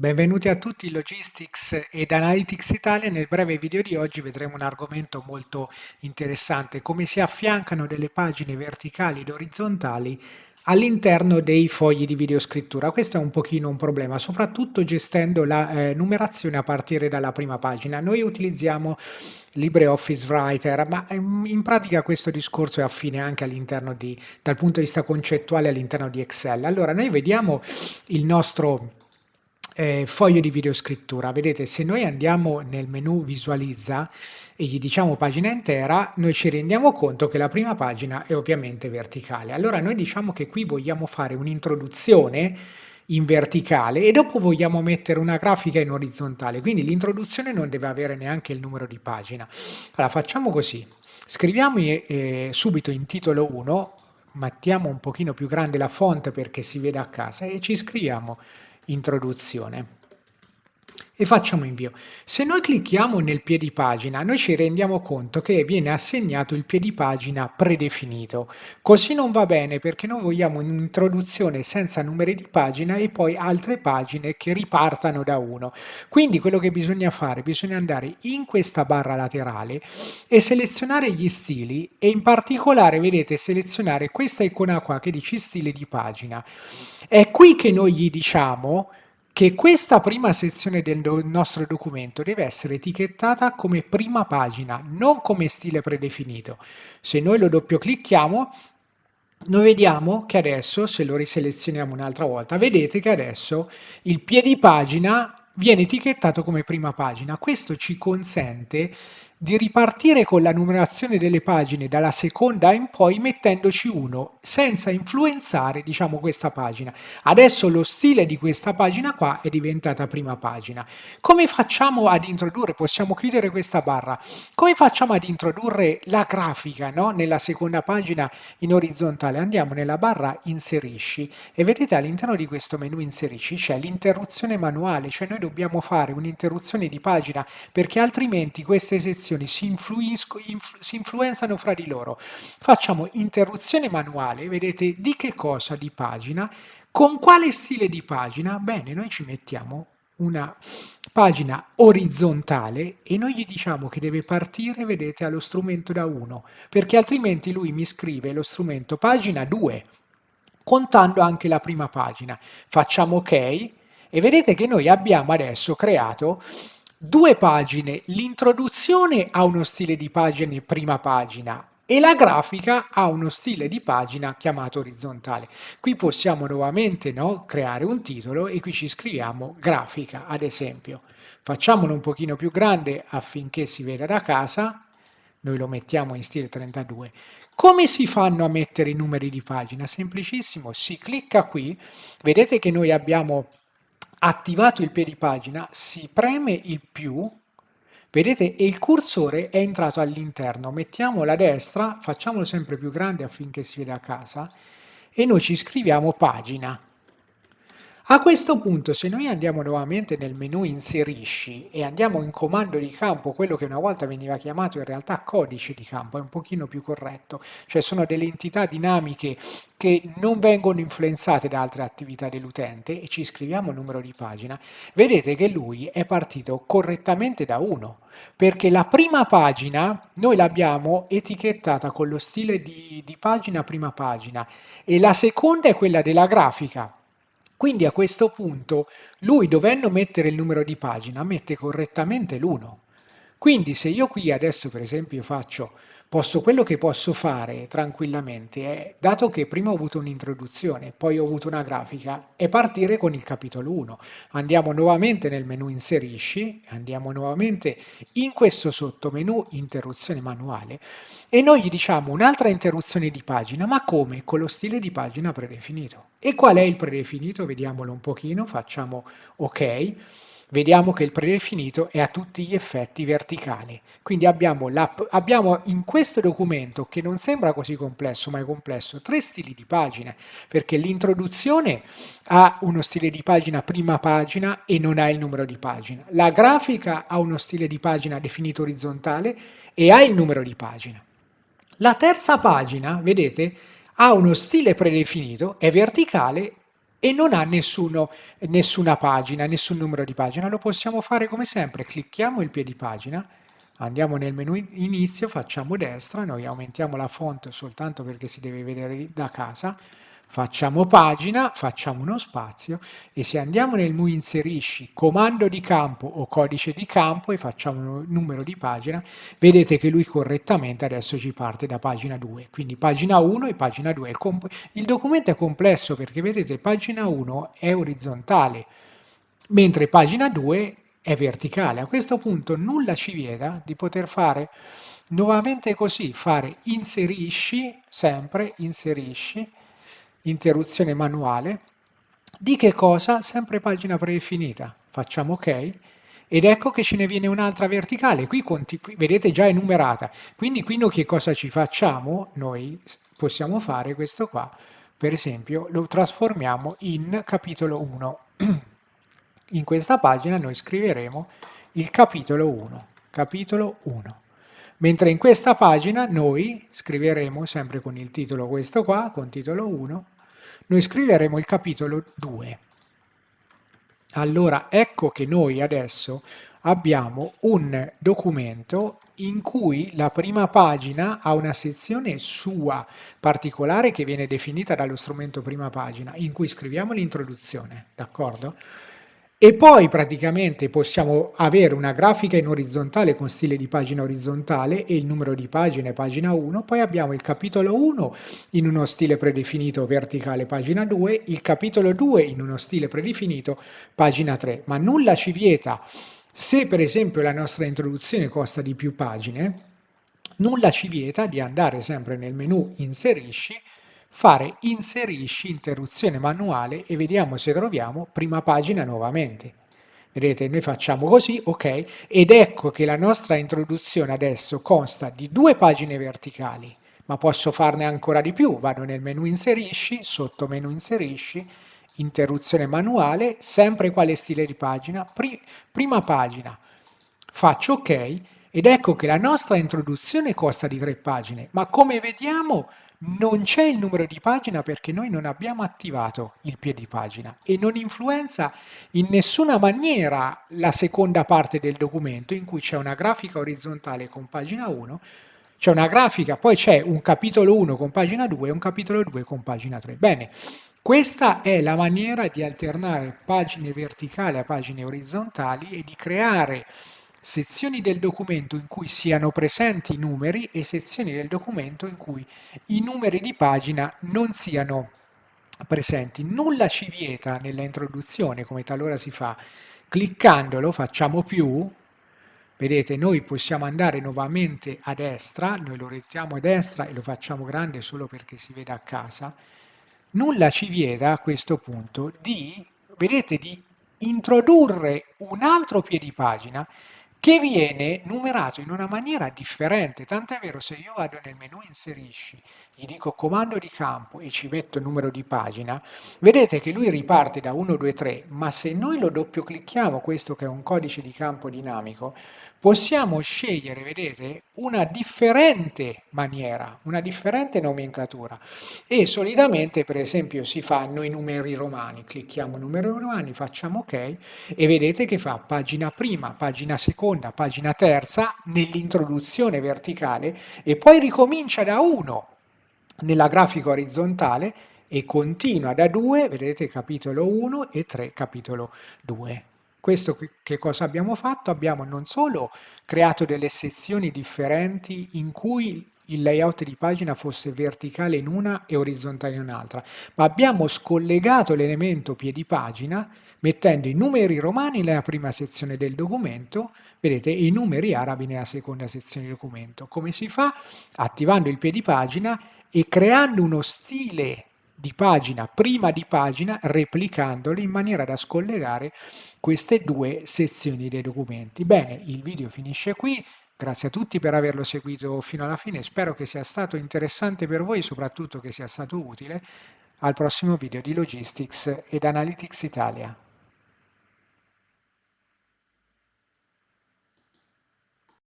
Benvenuti a tutti Logistics ed Analytics Italia. Nel breve video di oggi vedremo un argomento molto interessante, come si affiancano delle pagine verticali ed orizzontali all'interno dei fogli di videoscrittura. Questo è un pochino un problema, soprattutto gestendo la eh, numerazione a partire dalla prima pagina. Noi utilizziamo LibreOffice Writer, ma ehm, in pratica questo discorso è affine anche all'interno di, dal punto di vista concettuale all'interno di Excel. Allora, noi vediamo il nostro eh, foglio di videoscrittura. Vedete, se noi andiamo nel menu visualizza e gli diciamo pagina intera, noi ci rendiamo conto che la prima pagina è ovviamente verticale. Allora noi diciamo che qui vogliamo fare un'introduzione in verticale e dopo vogliamo mettere una grafica in orizzontale, quindi l'introduzione non deve avere neanche il numero di pagina. Allora facciamo così, scriviamo eh, subito in titolo 1, mettiamo un pochino più grande la font perché si vede a casa e ci scriviamo introduzione e facciamo invio. Se noi clicchiamo nel piedi pagina, noi ci rendiamo conto che viene assegnato il piedi pagina predefinito. Così non va bene perché noi vogliamo un'introduzione senza numeri di pagina e poi altre pagine che ripartano da uno. Quindi quello che bisogna fare, bisogna andare in questa barra laterale e selezionare gli stili e in particolare, vedete, selezionare questa icona qua che dice stile di pagina. È qui che noi gli diciamo che questa prima sezione del nostro documento deve essere etichettata come prima pagina, non come stile predefinito. Se noi lo doppio clicchiamo, noi vediamo che adesso, se lo riselezioniamo un'altra volta, vedete che adesso il piedi pagina viene etichettato come prima pagina. Questo ci consente di ripartire con la numerazione delle pagine dalla seconda in poi mettendoci uno senza influenzare diciamo questa pagina. Adesso lo stile di questa pagina qua è diventata prima pagina. Come facciamo ad introdurre, possiamo chiudere questa barra, come facciamo ad introdurre la grafica no? nella seconda pagina in orizzontale? Andiamo nella barra inserisci e vedete all'interno di questo menu inserisci c'è l'interruzione manuale, cioè noi dobbiamo fare un'interruzione di pagina perché altrimenti queste sezioni informazioni si, influ si influenzano fra di loro. Facciamo interruzione manuale, vedete di che cosa di pagina, con quale stile di pagina? Bene, noi ci mettiamo una pagina orizzontale e noi gli diciamo che deve partire, vedete, allo strumento da 1, perché altrimenti lui mi scrive lo strumento pagina 2, contando anche la prima pagina. Facciamo ok e vedete che noi abbiamo adesso creato due pagine, l'introduzione ha uno stile di pagina prima pagina e la grafica ha uno stile di pagina chiamato orizzontale. Qui possiamo nuovamente no, creare un titolo e qui ci scriviamo grafica, ad esempio. Facciamolo un pochino più grande affinché si veda da casa, noi lo mettiamo in stile 32. Come si fanno a mettere i numeri di pagina? Semplicissimo, si clicca qui, vedete che noi abbiamo attivato il piedi pagina, si preme il più, vedete, e il cursore è entrato all'interno. Mettiamo la destra, facciamolo sempre più grande affinché si veda a casa, e noi ci scriviamo pagina. A questo punto se noi andiamo nuovamente nel menu inserisci e andiamo in comando di campo, quello che una volta veniva chiamato in realtà codice di campo, è un pochino più corretto, cioè sono delle entità dinamiche che non vengono influenzate da altre attività dell'utente e ci scriviamo numero di pagina, vedete che lui è partito correttamente da 1, perché la prima pagina noi l'abbiamo etichettata con lo stile di, di pagina prima pagina e la seconda è quella della grafica, quindi a questo punto lui dovendo mettere il numero di pagina mette correttamente l'1. Quindi se io qui adesso per esempio faccio Posso, quello che posso fare tranquillamente è, dato che prima ho avuto un'introduzione, poi ho avuto una grafica, è partire con il capitolo 1. Andiamo nuovamente nel menu inserisci, andiamo nuovamente in questo sottomenu interruzione manuale e noi gli diciamo un'altra interruzione di pagina, ma come? Con lo stile di pagina predefinito. E qual è il predefinito? Vediamolo un pochino, facciamo ok vediamo che il predefinito è a tutti gli effetti verticale. Quindi abbiamo, abbiamo, in questo documento, che non sembra così complesso, ma è complesso, tre stili di pagine, perché l'introduzione ha uno stile di pagina prima pagina e non ha il numero di pagina. La grafica ha uno stile di pagina definito orizzontale e ha il numero di pagina. La terza pagina, vedete, ha uno stile predefinito, è verticale e non ha nessuno, nessuna pagina, nessun numero di pagina. Lo possiamo fare come sempre, clicchiamo il piedi pagina, andiamo nel menu inizio, facciamo destra, noi aumentiamo la font soltanto perché si deve vedere da casa, facciamo pagina, facciamo uno spazio e se andiamo nel menu inserisci comando di campo o codice di campo e facciamo numero di pagina, vedete che lui correttamente adesso ci parte da pagina 2, quindi pagina 1 e pagina 2. Il, il documento è complesso perché vedete pagina 1 è orizzontale, mentre pagina 2 è verticale. A questo punto nulla ci vieta di poter fare nuovamente così, fare inserisci, sempre inserisci, interruzione manuale, di che cosa? Sempre pagina predefinita. Facciamo ok ed ecco che ce ne viene un'altra verticale, qui, qui vedete già è numerata, quindi qui noi che cosa ci facciamo? Noi possiamo fare questo qua, per esempio lo trasformiamo in capitolo 1. In questa pagina noi scriveremo il capitolo 1, capitolo 1. Mentre in questa pagina noi scriveremo, sempre con il titolo questo qua, con titolo 1, noi scriveremo il capitolo 2. Allora ecco che noi adesso abbiamo un documento in cui la prima pagina ha una sezione sua particolare che viene definita dallo strumento prima pagina, in cui scriviamo l'introduzione, d'accordo? E poi praticamente possiamo avere una grafica in orizzontale con stile di pagina orizzontale e il numero di pagine pagina 1, poi abbiamo il capitolo 1 in uno stile predefinito verticale pagina 2, il capitolo 2 in uno stile predefinito pagina 3, ma nulla ci vieta, se per esempio la nostra introduzione costa di più pagine, nulla ci vieta di andare sempre nel menu inserisci fare inserisci interruzione manuale e vediamo se troviamo prima pagina nuovamente. Vedete, noi facciamo così, ok, ed ecco che la nostra introduzione adesso consta di due pagine verticali, ma posso farne ancora di più. Vado nel menu inserisci, sotto menu inserisci, interruzione manuale, sempre quale stile di pagina, pri prima pagina. Faccio ok ed ecco che la nostra introduzione costa di tre pagine, ma come vediamo non c'è il numero di pagina perché noi non abbiamo attivato il piedi pagina e non influenza in nessuna maniera la seconda parte del documento in cui c'è una grafica orizzontale con pagina 1, c'è una grafica, poi c'è un capitolo 1 con pagina 2 e un capitolo 2 con pagina 3. Bene, questa è la maniera di alternare pagine verticali a pagine orizzontali e di creare sezioni del documento in cui siano presenti i numeri e sezioni del documento in cui i numeri di pagina non siano presenti. Nulla ci vieta nella introduzione, come talora si fa, cliccandolo facciamo più, vedete noi possiamo andare nuovamente a destra, noi lo rettiamo a destra e lo facciamo grande solo perché si vede a casa, nulla ci vieta a questo punto di, vedete, di introdurre un altro piedipagina che viene numerato in una maniera differente, tant'è vero se io vado nel menu inserisci, gli dico comando di campo e ci metto numero di pagina, vedete che lui riparte da 1, 2, 3, ma se noi lo doppio clicchiamo, questo che è un codice di campo dinamico, possiamo scegliere, vedete, una differente maniera, una differente nomenclatura. E solitamente per esempio si fanno i numeri romani, clicchiamo numeri romani, facciamo ok e vedete che fa pagina prima, pagina seconda, pagina terza nell'introduzione verticale e poi ricomincia da 1 nella grafica orizzontale e continua da 2, vedete capitolo 1 e 3 capitolo 2. Questo che cosa abbiamo fatto? Abbiamo non solo creato delle sezioni differenti in cui il layout di pagina fosse verticale in una e orizzontale in un'altra, ma abbiamo scollegato l'elemento piedi pagina mettendo i numeri romani nella prima sezione del documento, vedete, e i numeri arabi nella seconda sezione del documento. Come si fa? Attivando il piedi pagina e creando uno stile di pagina prima di pagina replicandolo in maniera da scollegare queste due sezioni dei documenti. Bene, il video finisce qui, grazie a tutti per averlo seguito fino alla fine, spero che sia stato interessante per voi e soprattutto che sia stato utile. Al prossimo video di Logistics ed Analytics Italia.